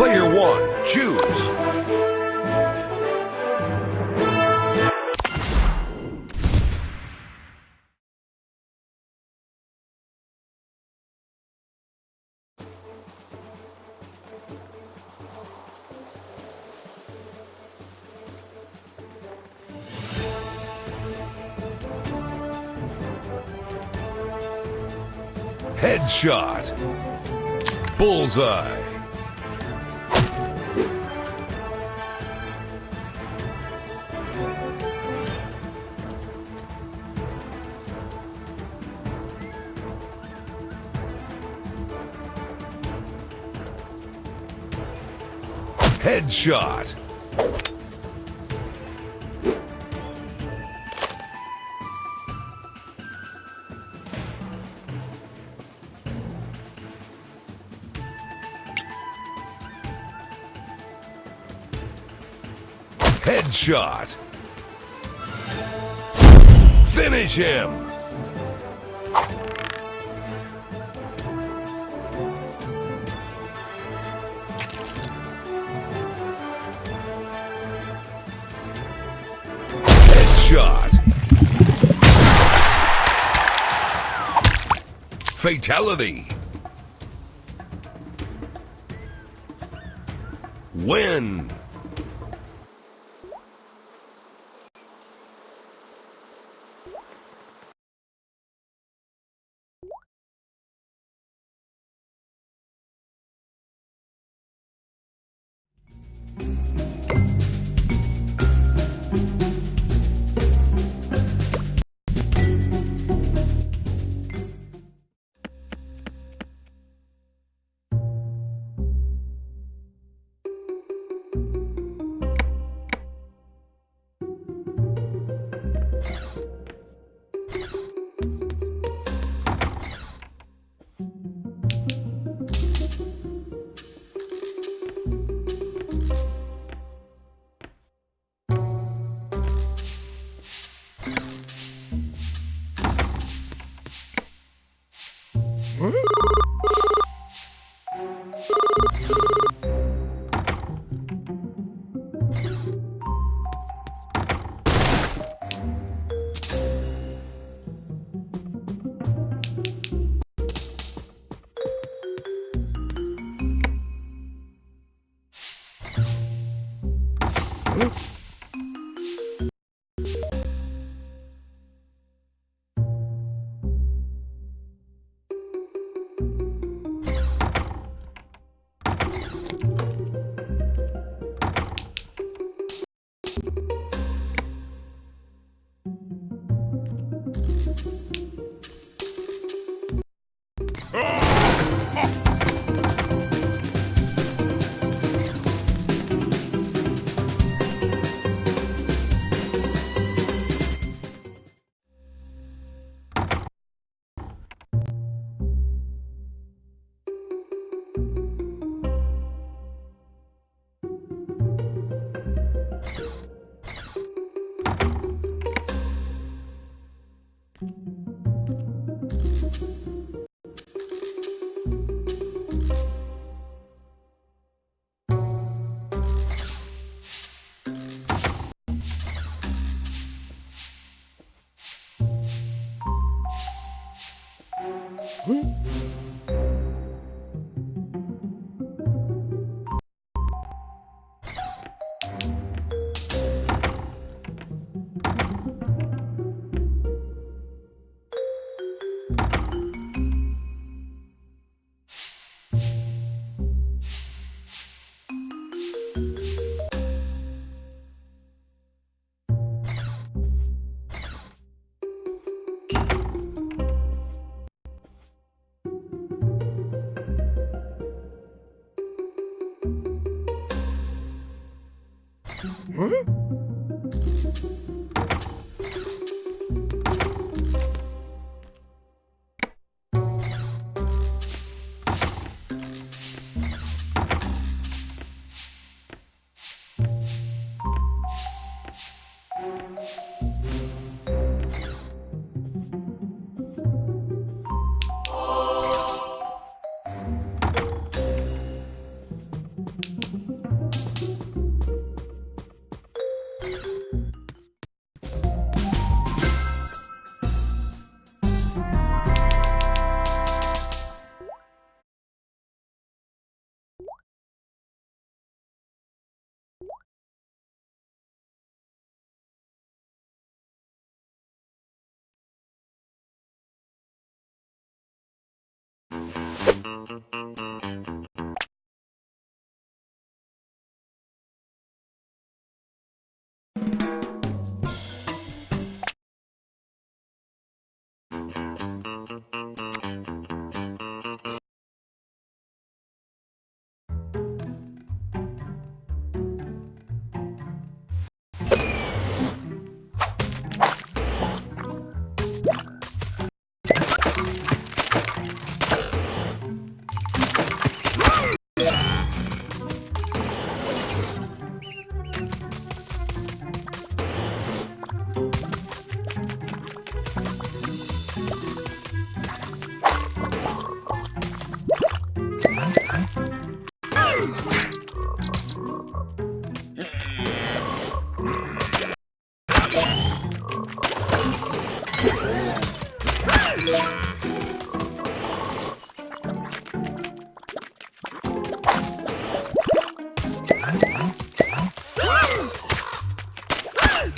Player one, choose. Headshot. Bullseye. Headshot. Headshot. Finish him. Fatality. Win. Hmm? Mm-hmm.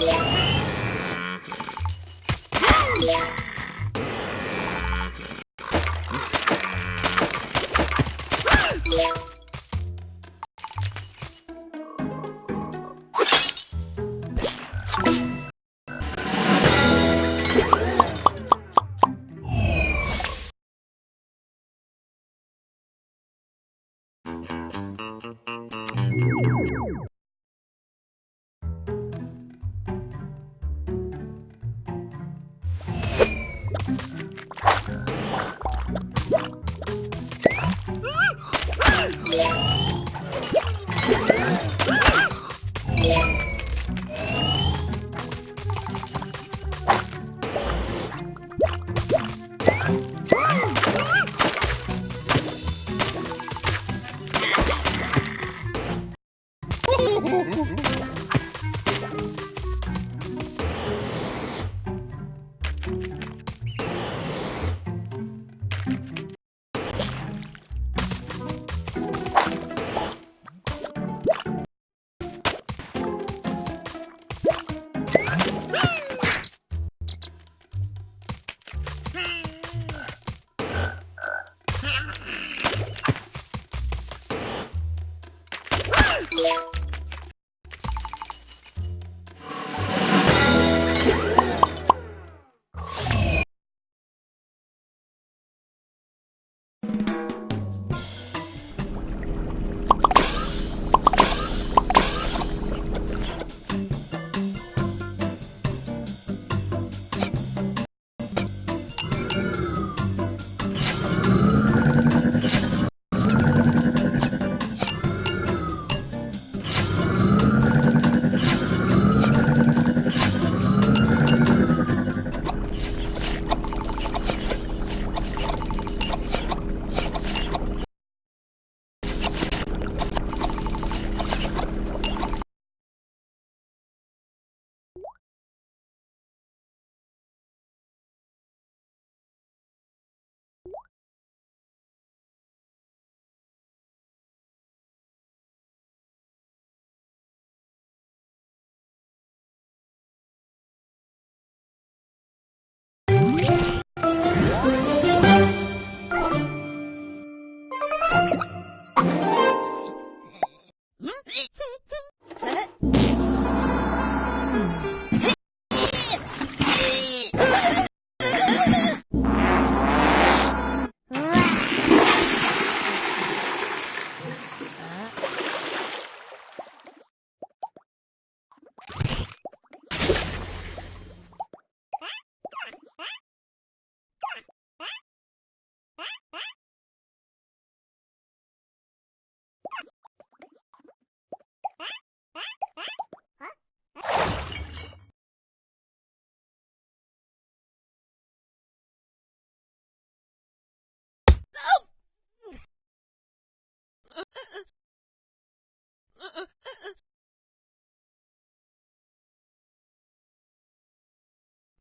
Yeah. you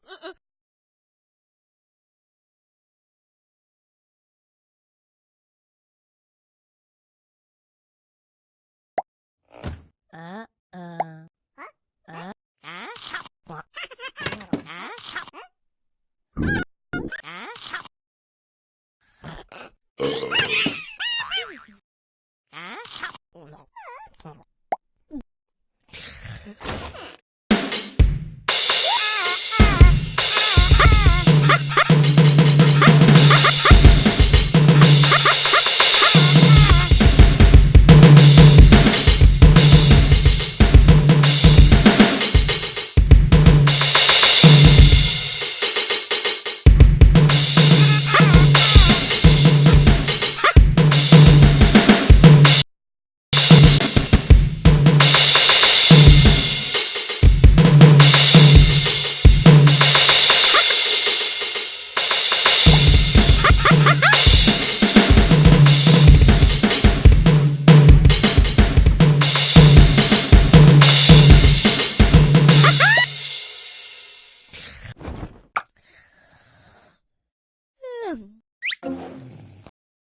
嗯嗯。啊嗯。